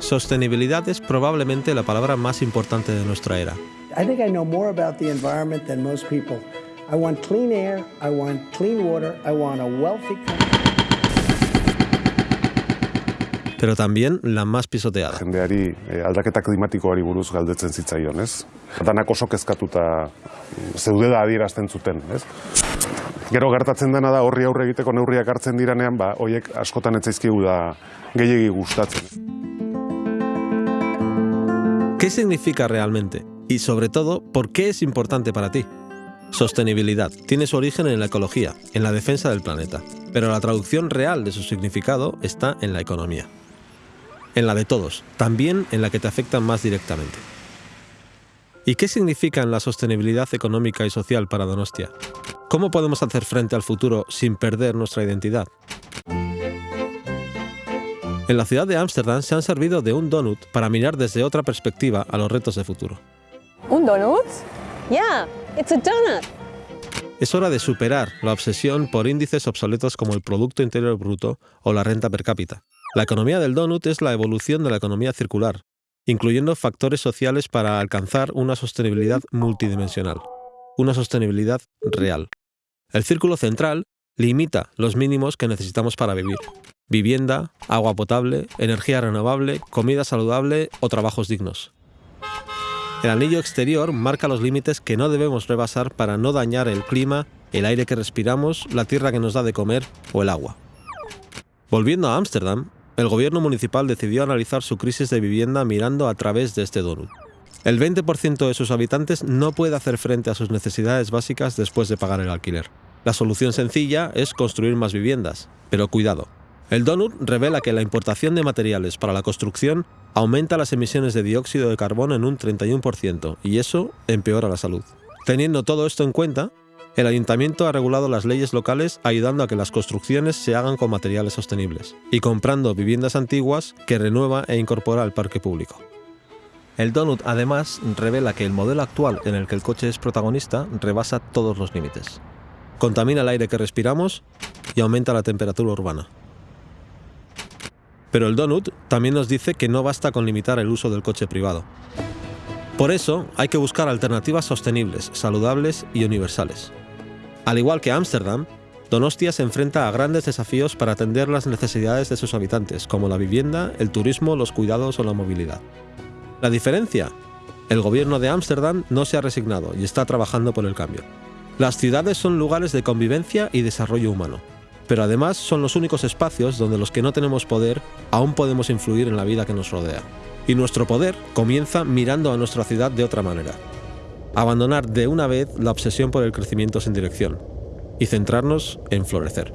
Sostenibilidad es probablemente la palabra más importante de nuestra era. I think I know more about the environment than most people. I want clean air, I want clean water, I want a wealthy country. Pero también la más pisoteada. jendeari eh, aldaketa klimatikoari buruz galdetzen zitzaion, ez? Danak oso kezkatuta zeudela adierazten zuten, ez? Gero gertatzen dena da horri aurre egiteko neurriak hartzen diranean, ba, hoiek askotan da gehiegi gustatzen. ¿Qué significa realmente? Y sobre todo, ¿por qué es importante para ti? Sostenibilidad tiene su origen en la ecología, en la defensa del planeta, pero la traducción real de su significado está en la economía. En la de todos, también en la que te afecta más directamente. ¿Y qué significa en la sostenibilidad económica y social para Donostia? ¿Cómo podemos hacer frente al futuro sin perder nuestra identidad? En la ciudad de Ámsterdam se han servido de un donut para mirar desde otra perspectiva a los retos de futuro. Un donut? Yeah, it's a donut. Es hora de superar la obsesión por índices obsoletos como el Producto Interior Bruto o la renta per cápita. La economía del donut es la evolución de la economía circular, incluyendo factores sociales para alcanzar una sostenibilidad multidimensional, una sostenibilidad real. El círculo central limita los mínimos que necesitamos para vivir. Vivienda, agua potable, energía renovable, comida saludable o trabajos dignos. El anillo exterior marca los límites que no debemos rebasar para no dañar el clima, el aire que respiramos, la tierra que nos da de comer o el agua. Volviendo a Ámsterdam, el gobierno municipal decidió analizar su crisis de vivienda mirando a través de este donut. El 20% de sus habitantes no puede hacer frente a sus necesidades básicas después de pagar el alquiler. La solución sencilla es construir más viviendas, pero cuidado. El donut revela que la importación de materiales para la construcción aumenta las emisiones de dióxido de carbono en un 31% y eso empeora la salud. Teniendo todo esto en cuenta, el ayuntamiento ha regulado las leyes locales ayudando a que las construcciones se hagan con materiales sostenibles y comprando viviendas antiguas que renueva e incorpora al parque público. El donut además revela que el modelo actual en el que el coche es protagonista rebasa todos los límites. Contamina el aire que respiramos y aumenta la temperatura urbana. Pero el donut también nos dice que no basta con limitar el uso del coche privado. Por eso hay que buscar alternativas sostenibles, saludables y universales. Al igual que Ámsterdam, Donostia se enfrenta a grandes desafíos para atender las necesidades de sus habitantes, como la vivienda, el turismo, los cuidados o la movilidad. La diferencia, el gobierno de Ámsterdam no se ha resignado y está trabajando por el cambio. Las ciudades son lugares de convivencia y desarrollo humano, pero además son los únicos espacios donde los que no tenemos poder aún podemos influir en la vida que nos rodea. Y nuestro poder comienza mirando a nuestra ciudad de otra manera. Abandonar de una vez la obsesión por el crecimiento sin dirección y centrarnos en florecer.